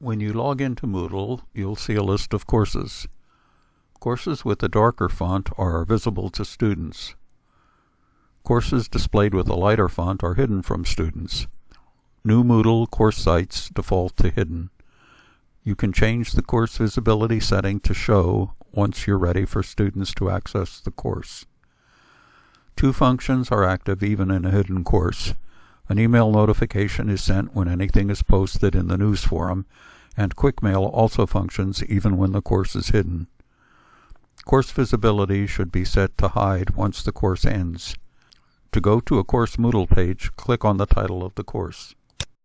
When you log into Moodle, you'll see a list of courses. Courses with a darker font are visible to students. Courses displayed with a lighter font are hidden from students. New Moodle course sites default to hidden. You can change the course visibility setting to show once you're ready for students to access the course. Two functions are active even in a hidden course. An email notification is sent when anything is posted in the news forum, and QuickMail also functions even when the course is hidden. Course visibility should be set to hide once the course ends. To go to a course Moodle page, click on the title of the course.